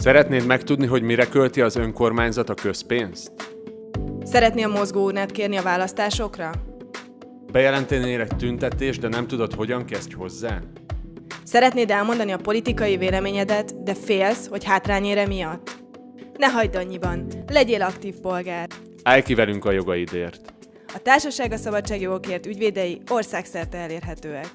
Szeretnéd megtudni, hogy mire költi az önkormányzat a közpénzt? Szeretnél mozgóurnát kérni a választásokra? Bejelentenél egy tüntetést, de nem tudod, hogyan kezdj hozzá? Szeretnéd elmondani a politikai véleményedet, de félsz, hogy hátrányére miatt? Ne hagyd annyiban, legyél aktív polgár. Állj ki velünk a jogaidért! A Társaság a Szabadságjogokért ügyvédei országszerte elérhetőek.